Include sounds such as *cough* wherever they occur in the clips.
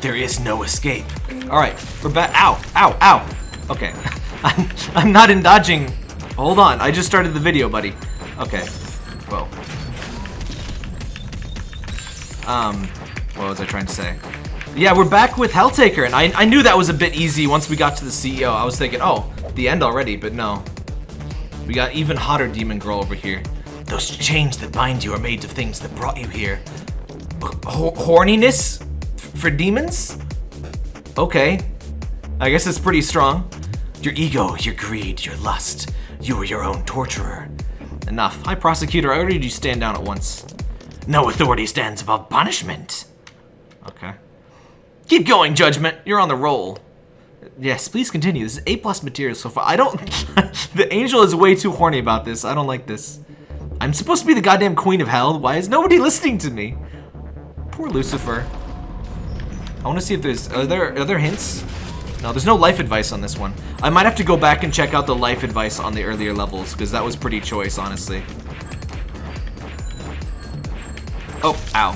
There is no escape. Alright, we're back. Ow, ow, ow. Okay. *laughs* I'm, I'm not in dodging. Hold on, I just started the video, buddy. Okay. Whoa. Um, what was I trying to say? Yeah, we're back with Helltaker, and I, I knew that was a bit easy once we got to the CEO. I was thinking, oh, the end already, but no. We got even hotter Demon Girl over here. Those chains that bind you are made of things that brought you here. Horniness? For demons? Okay. I guess it's pretty strong. Your ego, your greed, your lust. You are your own torturer. Enough. High Prosecutor, I ordered you stand down at once. No authority stands above punishment. Okay. Keep going, Judgment. You're on the roll. Yes, please continue. This is A plus material so far. I don't... *laughs* the angel is way too horny about this. I don't like this. I'm supposed to be the goddamn queen of hell. Why is nobody *laughs* listening to me? Poor Lucifer. I want to see if there's... Are there, are there hints? No, there's no life advice on this one. I might have to go back and check out the life advice on the earlier levels, because that was pretty choice, honestly. Oh, ow.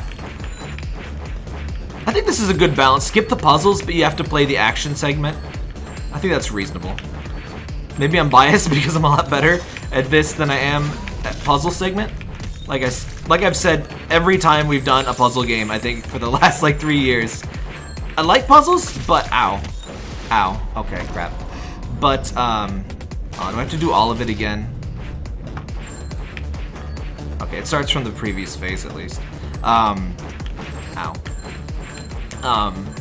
I think this is a good balance. Skip the puzzles, but you have to play the action segment. I think that's reasonable. Maybe I'm biased *laughs* because I'm a lot better at this than I am at puzzle segment. Like I, like I've said every time we've done a puzzle game, I think for the *laughs* last like three years. I like puzzles, but ow. Ow. Okay, crap. But, um... Oh, do I have to do all of it again? Okay, it starts from the previous phase at least. Um... Ow. Um...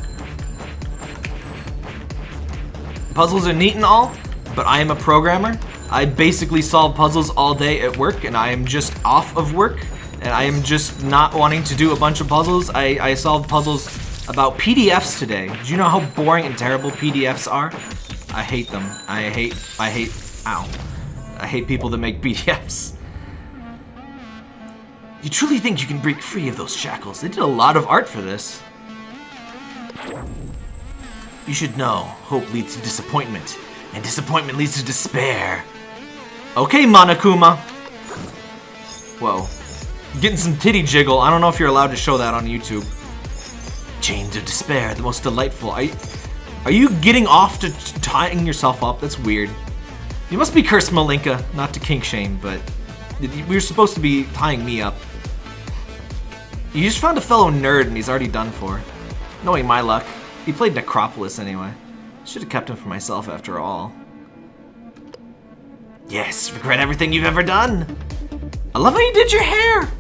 Puzzles are neat and all, but I am a programmer. I basically solve puzzles all day at work, and I am just off of work, and I am just not wanting to do a bunch of puzzles. I, I solve puzzles about PDFs today. Do you know how boring and terrible PDFs are? I hate them. I hate, I hate, ow. I hate people that make *laughs* PDFs. You truly think you can break free of those shackles? They did a lot of art for this. You should know, hope leads to disappointment, and disappointment leads to despair. Okay, Monokuma. Whoa. Getting some titty jiggle. I don't know if you're allowed to show that on YouTube. Chains of despair, the most delightful. Are you, are you getting off to tying yourself up? That's weird. You must be cursed, Malinka. Not to kink shame, but we were supposed to be tying me up. You just found a fellow nerd and he's already done for. Knowing my luck, he played Necropolis anyway. Should have kept him for myself after all. Yes, regret everything you've ever done. I love how you did your hair.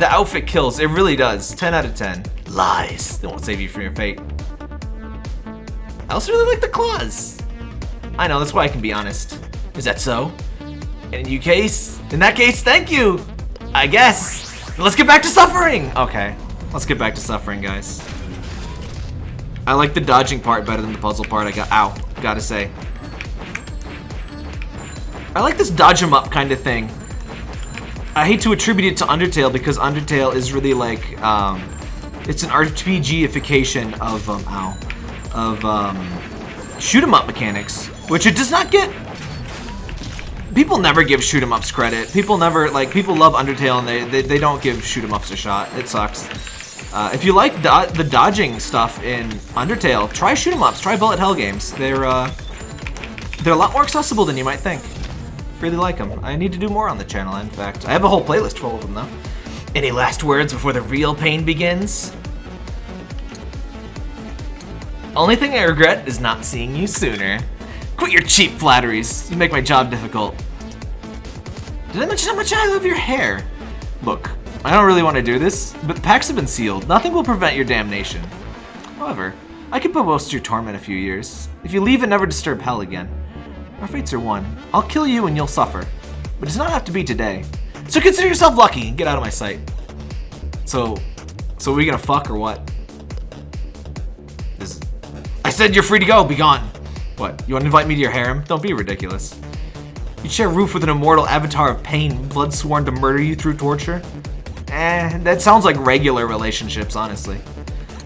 The outfit kills, it really does. 10 out of 10. Lies. They won't save you from your fate. I also really like the claws. I know, that's why I can be honest. Is that so? In you case, in that case, thank you. I guess. Let's get back to suffering. Okay, let's get back to suffering, guys. I like the dodging part better than the puzzle part. I got, ow, gotta say. I like this dodge 'em up kind of thing. I hate to attribute it to Undertale because Undertale is really like, um, it's an RPGification of, um, ow, of, um, shoot 'em up mechanics, which it does not get. People never give shoot 'em ups credit. People never, like, people love Undertale and they, they, they don't give shoot 'em ups a shot. It sucks. Uh, if you like do the dodging stuff in Undertale, try shoot 'em ups, try bullet hell games. They're, uh, they're a lot more accessible than you might think. Really like them. I need to do more on the channel, in fact. I have a whole playlist full of them, though. Any last words before the real pain begins? Only thing I regret is not seeing you sooner. Quit your cheap flatteries. You make my job difficult. Did I mention how much I love your hair? Look, I don't really want to do this, but the packs have been sealed. Nothing will prevent your damnation. However, I most of your torment a few years. If you leave and never disturb hell again. Our fates are one. I'll kill you and you'll suffer. But it does not have to be today. So consider yourself lucky and get out of my sight. So, so are we gonna fuck or what? This, I said you're free to go, be gone. What, you wanna invite me to your harem? Don't be ridiculous. You share a roof with an immortal avatar of pain, blood sworn to murder you through torture? Eh, that sounds like regular relationships, honestly.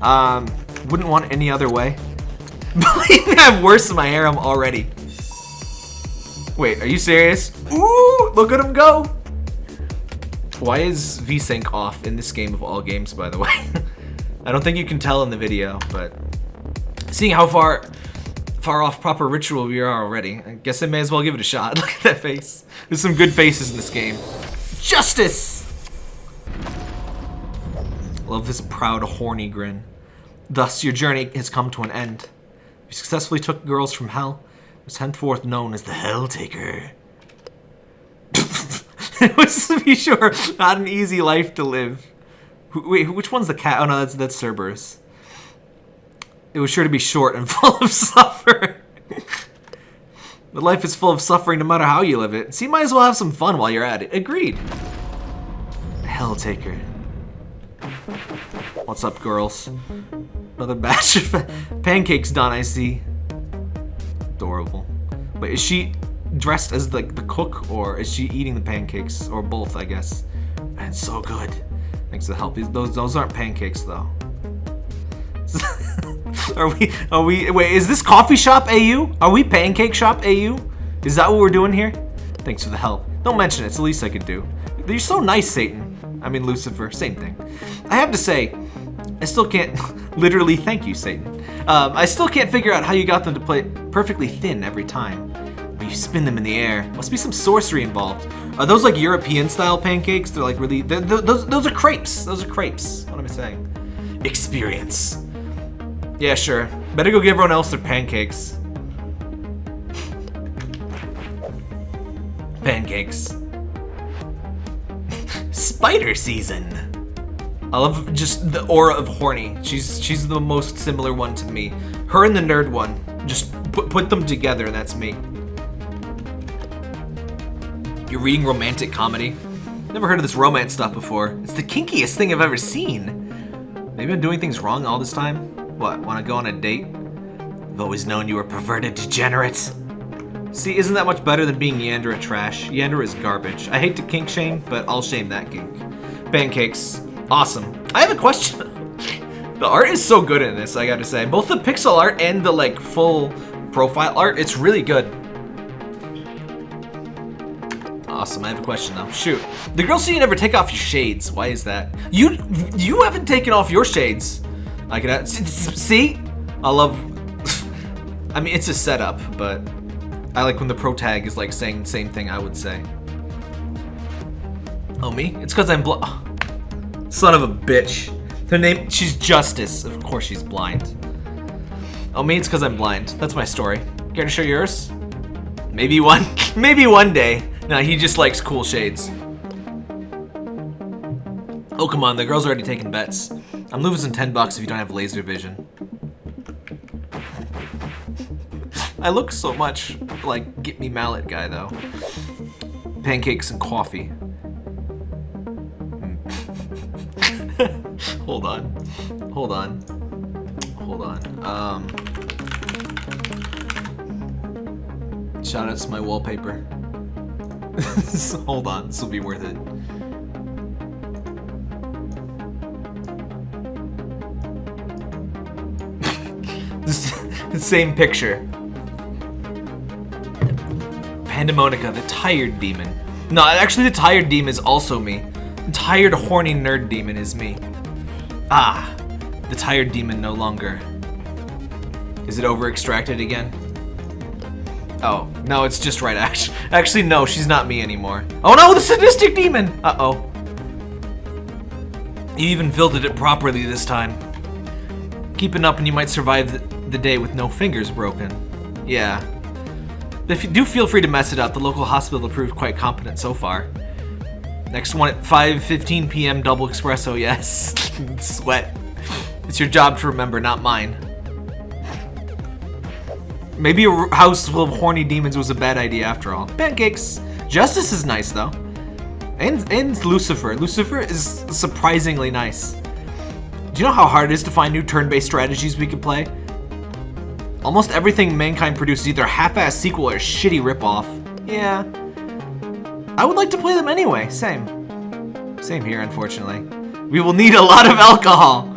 Um, wouldn't want any other way. *laughs* Believe me, I have worse in my harem already. Wait, are you serious? Ooh, look at him go. Why is VSync off in this game of all games, by the way? *laughs* I don't think you can tell in the video, but seeing how far far off proper ritual we are already, I guess I may as well give it a shot. *laughs* Look at that face. There's some good faces in this game. Justice! Love this proud, horny grin. Thus, your journey has come to an end. You successfully took girls from hell. Was henceforth known as the Hell Taker. *laughs* it was, to be sure, not an easy life to live. Wait, which one's the cat? Oh no, that's that's Cerberus. It was sure to be short and *laughs* full of suffering. but life is full of suffering no matter how you live it. So you might as well have some fun while you're at it. Agreed. Hell Taker. What's up, girls? Another batch of *laughs* pancakes done, I see. Adorable. But is she dressed as the, the cook, or is she eating the pancakes? Or both, I guess. Man, so good. Thanks for the help. Those, those aren't pancakes, though. *laughs* are we, are we, wait, is this coffee shop AU? Are we pancake shop AU? Is that what we're doing here? Thanks for the help. Don't mention it, it's the least I could do. You're so nice, Satan. I mean, Lucifer, same thing. I have to say, I still can't, *laughs* literally thank you, Satan. Um, I still can't figure out how you got them to play perfectly thin every time. But you spin them in the air. Must be some sorcery involved. Are those like European style pancakes? They're like really, they're, they're, those, those are crepes. Those are crepes. What am I saying? Experience. Yeah, sure. Better go give everyone else their pancakes. *laughs* pancakes. *laughs* Spider season. I love just the aura of horny. She's she's the most similar one to me. Her and the nerd one. Just put, put them together that's me. You're reading romantic comedy? Never heard of this romance stuff before. It's the kinkiest thing I've ever seen. Maybe I'm doing things wrong all this time? What, want to go on a date? I've always known you were perverted degenerate. See, isn't that much better than being Yandere trash? Yandere is garbage. I hate to kink shame, but I'll shame that kink. Pancakes. Awesome. I have a question. the art is so good in this, I gotta say. Both the pixel art and the, like, full profile art, it's really good. Awesome, I have a question though. Shoot. The girls see you never take off your shades. Why is that? You you haven't taken off your shades. I can see? I love *laughs* I mean it's a setup, but I like when the pro tag is like saying the same thing I would say. Oh, me? It's because I'm bl- Son of a bitch. Her name, she's Justice. Of course she's blind. Oh, me? It's because I'm blind. That's my story. Care to show yours? Maybe one, *laughs* maybe one day. No, he just likes cool shades. Oh, come on, the girl's already taking bets. I'm losing 10 bucks if you don't have laser vision. I look so much like Get Me Mallet guy, though. Pancakes and coffee. Hold on. Hold on. Hold on. Um, shout out to my wallpaper. *laughs* Hold on, this will be worth it. the *laughs* same picture. Pandemonica, the tired demon. No, actually the tired demon is also me. The tired horny nerd demon is me. Ah, the tired demon no longer. Is it over extracted again? Oh, no, it's just right *laughs* actually. Actually, no, she's not me anymore. Oh no, the sadistic demon! Uh-oh. You even filtered it properly this time. Keep it up and you might survive the day with no fingers broken. Yeah, if you do feel free to mess it up, the local hospital proved quite competent so far. Next one at 5.15 p.m. double espresso, yes. *laughs* Sweat. It's your job to remember, not mine. Maybe a house full of horny demons was a bad idea after all. Pancakes. Justice is nice though. And, and Lucifer. Lucifer is surprisingly nice. Do you know how hard it is to find new turn-based strategies we could play? Almost everything Mankind produces either half-ass sequel or shitty ripoff. Yeah. I would like to play them anyway, same. Same here, unfortunately. We will need a lot of alcohol!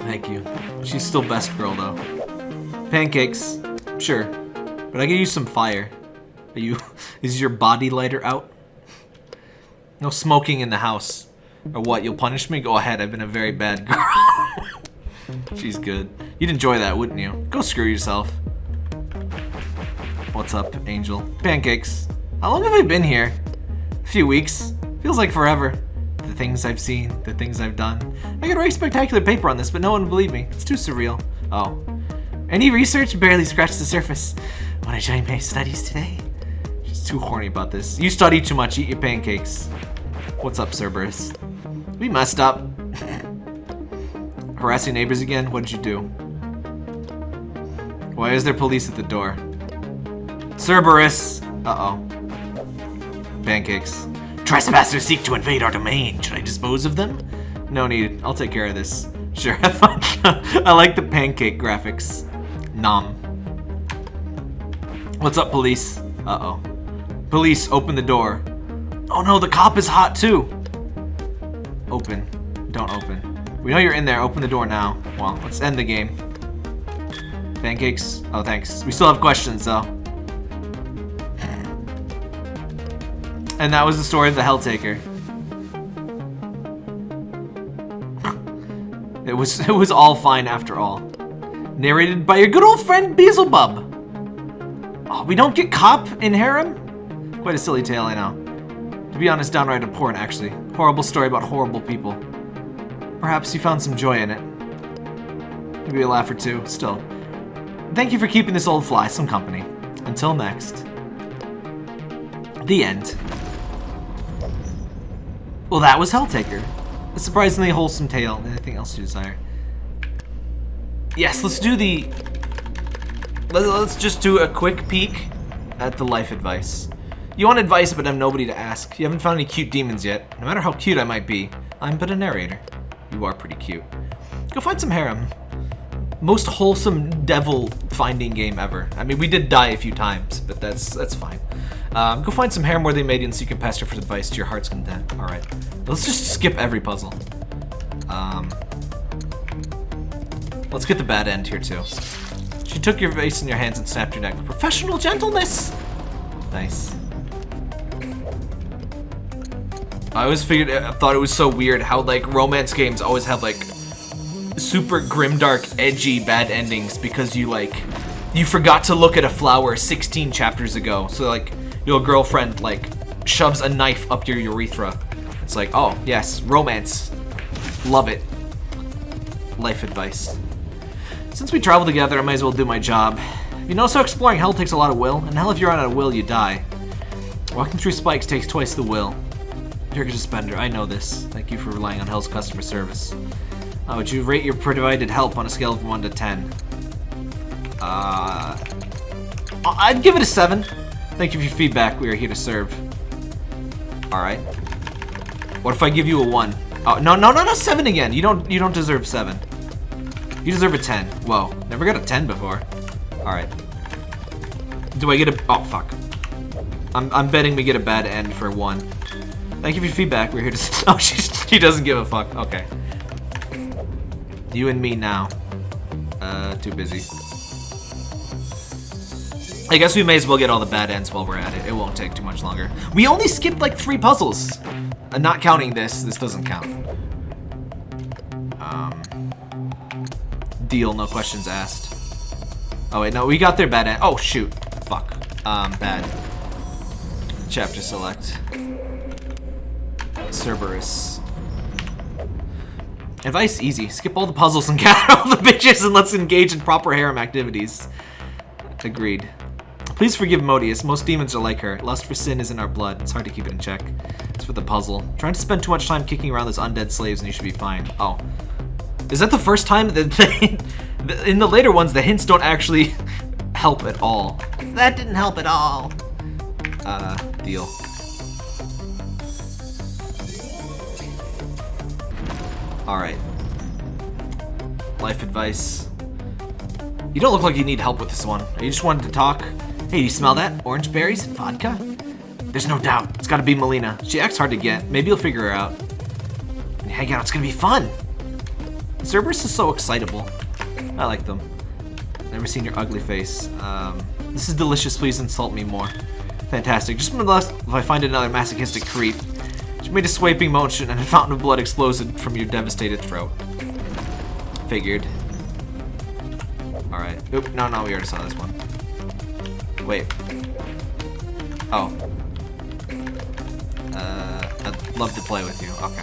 Thank you. She's still best girl, though. Pancakes. Sure. But I could use some fire. Are you... *laughs* is your body lighter out? No smoking in the house. Or what, you'll punish me? Go ahead, I've been a very bad *laughs* girl. She's good. You'd enjoy that, wouldn't you? Go screw yourself. What's up, Angel? Pancakes. How long have I been here? A few weeks. Feels like forever. The things I've seen, the things I've done. I could write a spectacular paper on this, but no one would believe me. It's too surreal. Oh. Any research barely scratched the surface. Wanna join my studies today? She's too horny about this. You study too much, eat your pancakes. What's up, Cerberus? We messed up. *laughs* Harassing neighbors again? What did you do? Why is there police at the door? Cerberus! Uh-oh. Pancakes. Trespassers seek to invade our domain. Should I dispose of them? No need. I'll take care of this. *laughs* Sure, have fun. *laughs* I like the pancake graphics. Nom. What's up, police? Uh-oh. Police, open the door. Oh no, the cop is hot too. Open. Don't open. We know you're in there. Open the door now. Well, let's end the game. Pancakes? Oh, thanks. We still have questions, though. And that was the story of the Helltaker. It was *laughs* it was all fine after all. Narrated by your good old friend Beelzebub. Oh, we don't get cop in harem? Quite a silly tale, I know. To be honest, downright abhorrent, actually. Horrible story about horrible people. Perhaps you found some joy in it. Maybe a laugh or two, still. Thank you for keeping this old fly some company. Until next. The end. Well, that was Helltaker. A surprisingly wholesome tale. Anything else you desire? Yes, let's do the... Let's just do a quick peek at the life advice. You want advice, but have nobody to ask. You haven't found any cute demons yet. No matter how cute I might be, I'm but a narrator. You are pretty cute. Go find some harem. Most wholesome devil finding game ever. I mean, we did die a few times, but that's that's fine. Um, go find some harem worthy maidens so you can pester for advice to your heart's content. Alright. Let's just skip every puzzle. Um, let's get the bad end here, too. She took your face in your hands and snapped your neck. Professional gentleness! Nice. I always figured, I thought it was so weird how, like, romance games always have, like, super grimdark, edgy, bad endings because you, like, you forgot to look at a flower 16 chapters ago. So, like, your girlfriend, like, shoves a knife up your urethra. It's like, oh, yes, romance. Love it. Life advice. Since we travel together, I might as well do my job. You know, so exploring hell takes a lot of will, and hell if you're out of will, you die. Walking through spikes takes twice the will. You're a spender, I know this. Thank you for relying on Hell's customer service. How would you rate your provided help on a scale of 1 to 10? Uh, I'd give it a 7. Thank you for your feedback. We are here to serve. Alright. What if I give you a 1? Oh, no, no, no, no, 7 again. You don't, you don't deserve 7. You deserve a 10. Whoa, never got a 10 before. Alright. Do I get a... Oh, fuck. I'm, I'm betting we get a bad end for 1. Thank you for your feedback. We're here to... *laughs* Oh, she, she doesn't give a fuck. Okay. You and me now. Uh, too busy. I guess we may as well get all the bad ends while we're at it. It won't take too much longer. We only skipped like three puzzles. Uh, not counting this. This doesn't count. Um, deal, no questions asked. Oh wait, no, we got their bad end. Oh shoot. Fuck. Um, bad. Chapter select. Cerberus. Advice easy. Skip all the puzzles and *laughs* gather all the bitches and let's engage in proper harem activities. Agreed. Please forgive Modeus. Most demons are like her. Lust for sin is in our blood. It's hard to keep it in check. It's for the puzzle. Trying to spend too much time kicking around those undead slaves and you should be fine. Oh. Is that the first time that *laughs* they... In the later ones, the hints don't actually *laughs* help at all. That didn't help at all. Uh, deal. Alright. Life advice. You don't look like you need help with this one. You just wanted to talk? Hey, you smell that? Orange berries and vodka? There's no doubt. It's gotta be Malina. She acts hard to get. Maybe you'll figure her out. Hang out, it's gonna be fun. Cerberus is so excitable. I like them. Never seen your ugly face. Um, this is delicious. Please insult me more. Fantastic. Just nonetheless, if I find another masochistic creep, made a swiping motion and a fountain of blood exploded from your devastated throat. Figured. Alright. Oop, no, no, we already saw this one. Wait. Oh. Uh, I'd love to play with you. Okay.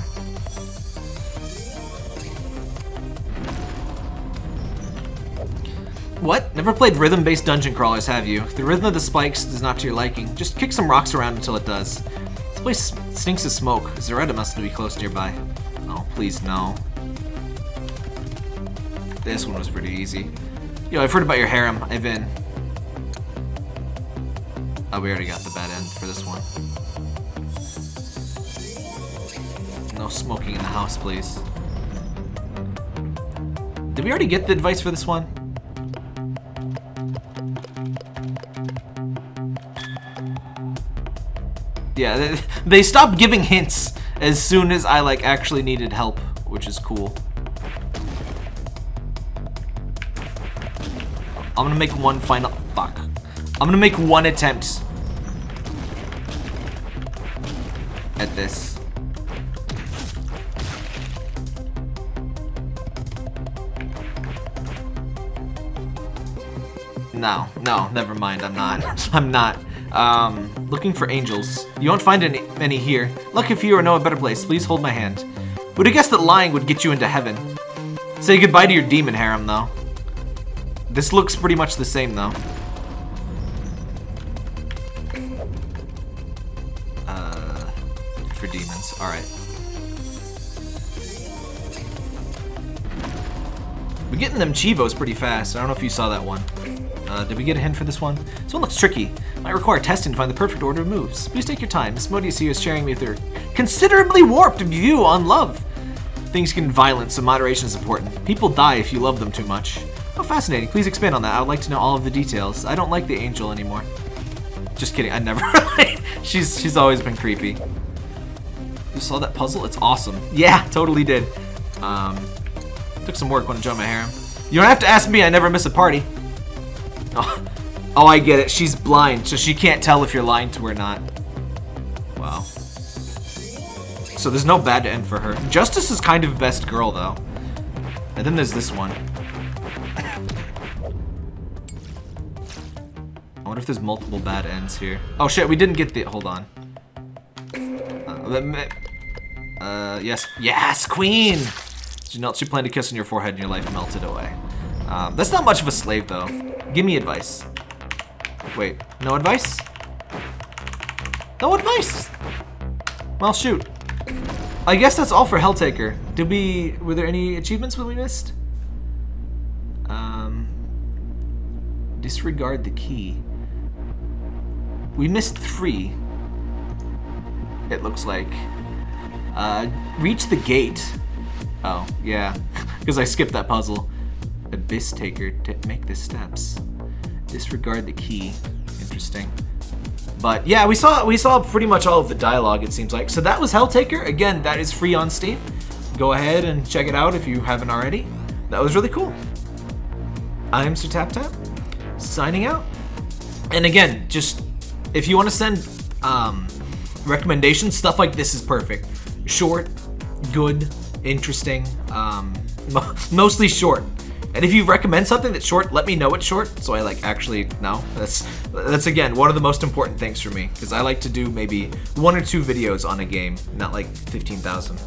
What? Never played rhythm-based dungeon crawlers, have you? The rhythm of the spikes is not to your liking, just kick some rocks around until it does. This place stinks of smoke. Zdrada must be close nearby. Oh, please, no. This one was pretty easy. Yo, I've heard about your harem. I've been... Oh, we already got the bad end for this one. No smoking in the house, please. Did we already get the advice for this one? Yeah, they, *laughs* they stopped giving hints as soon as I like actually needed help, which is cool. I'm gonna make one final. I'm gonna make one attempt at this. No, no, never mind, I'm not. *laughs* I'm not. Um, looking for angels. You won't find any, any here. Lucky for you or know a better place, please hold my hand. Would have guessed that lying would get you into heaven. Say goodbye to your demon harem, though. This looks pretty much the same, though. We're getting them Chivos pretty fast. I don't know if you saw that one. Uh, did we get a hint for this one? This one looks tricky. Might require testing to find the perfect order of moves. Please take your time. Miss Modeus here is sharing me with her considerably warped view on love. Things get violent, so moderation is important. People die if you love them too much. Oh, fascinating. Please expand on that. I would like to know all of the details. I don't like the angel anymore. Just kidding. I never. *laughs* she's she's always been creepy. You saw that puzzle? It's awesome. Yeah, totally did. Um, took some work when I joined my harem. You don't have to ask me. I never miss a party. Oh, *laughs* oh, I get it. She's blind, so she can't tell if you're lying to her or not. Wow. So there's no bad end for her. Justice is kind of best girl, though. And then there's this one. I wonder if there's multiple bad ends here. Oh shit, we didn't get the- hold on. Uh, uh yes, yes, queen! She planned to kiss on your forehead and your life melted away. Um, that's not much of a slave though. Give me advice. Wait, no advice? No advice! Well, shoot. I guess that's all for Helltaker. Did we, were there any achievements that we missed? Um, disregard the key. We missed three. It looks like. Uh, reach the gate. Oh, yeah. *laughs* Because I skipped that puzzle. Abyss Taker to make the steps. Disregard the key. Interesting. But yeah, we saw we saw pretty much all of the dialogue, it seems like. So that was Helltaker. Again, that is free on Steam. Go ahead and check it out if you haven't already. That was really cool. I'm Sir Tap Tap, signing out. And again, just if you want to send um, recommendations, stuff like this is perfect. Short, good, interesting, um, *laughs* mostly short. And if you recommend something that's short, let me know it's short, so I like actually know. That's that's again one of the most important things for me, because I like to do maybe one or two videos on a game, not like 15,000.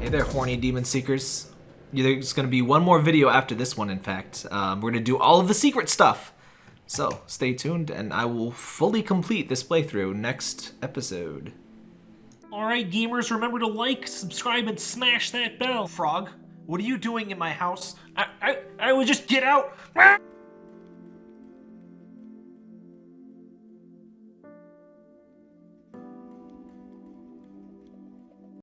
Hey there, horny demon seekers. There's gonna be one more video after this one, in fact. Um, we're gonna do all of the secret stuff. So stay tuned, and I will fully complete this playthrough next episode. Alright gamers, remember to like, subscribe, and smash that bell. Frog, what are you doing in my house? I, I, I would just get out. *laughs*